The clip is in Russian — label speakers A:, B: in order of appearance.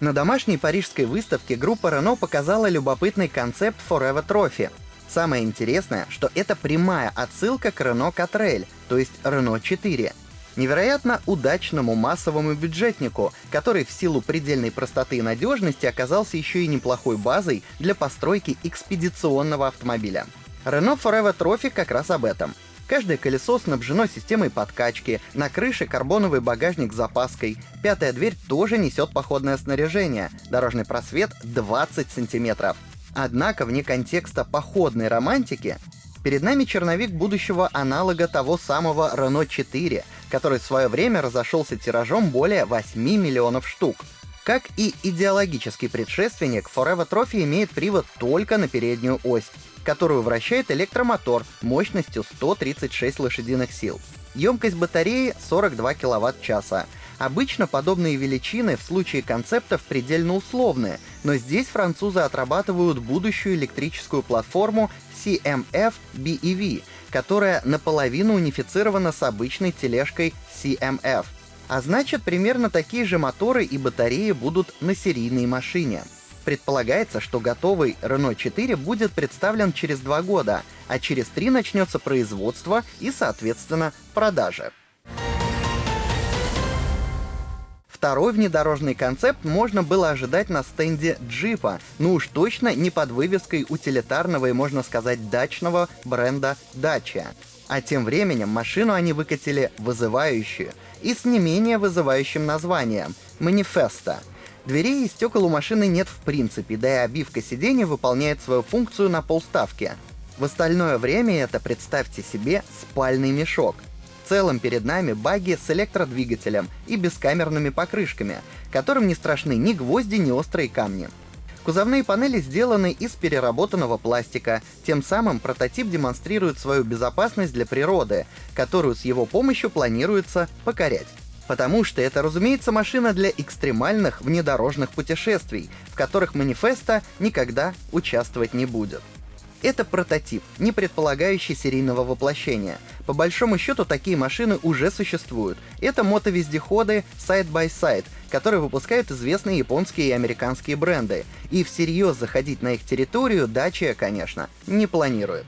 A: На домашней парижской выставке группа Renault показала любопытный концепт Forever Trophy. Самое интересное, что это прямая отсылка к Renault Catrel, то есть Renault 4. Невероятно удачному массовому бюджетнику, который в силу предельной простоты и надежности оказался еще и неплохой базой для постройки экспедиционного автомобиля. Renault Forever Trophy как раз об этом. Каждое колесо снабжено системой подкачки, на крыше карбоновый багажник с запаской, пятая дверь тоже несет походное снаряжение, дорожный просвет 20 сантиметров. Однако вне контекста походной романтики перед нами черновик будущего аналога того самого Renault 4, который в свое время разошелся тиражом более 8 миллионов штук. Как и идеологический предшественник, Forever Trophy имеет привод только на переднюю ось, которую вращает электромотор мощностью 136 лошадиных сил. Емкость батареи 42 кВт-часа. Обычно подобные величины в случае концептов предельно условные, но здесь французы отрабатывают будущую электрическую платформу CMF BEV, которая наполовину унифицирована с обычной тележкой CMF. А значит, примерно такие же моторы и батареи будут на серийной машине. Предполагается, что готовый Renault 4 будет представлен через два года, а через три начнется производство и, соответственно, продажи. Второй внедорожный концепт можно было ожидать на стенде джипа, ну уж точно не под вывеской утилитарного и, можно сказать, дачного бренда Dacia. А тем временем машину они выкатили вызывающую и с не менее вызывающим названием — Манифеста. Дверей и стекол у машины нет в принципе, да и обивка сидений выполняет свою функцию на полставки. В остальное время это, представьте себе, спальный мешок — целом перед нами баги с электродвигателем и бескамерными покрышками, которым не страшны ни гвозди, ни острые камни. Кузовные панели сделаны из переработанного пластика, тем самым прототип демонстрирует свою безопасность для природы, которую с его помощью планируется покорять. Потому что это, разумеется, машина для экстремальных внедорожных путешествий, в которых манифеста никогда участвовать не будет. Это прототип, не предполагающий серийного воплощения. По большому счету, такие машины уже существуют. Это мотовездеходы side-by-side, которые выпускают известные японские и американские бренды. И всерьез заходить на их территорию Dacia, конечно, не планирует.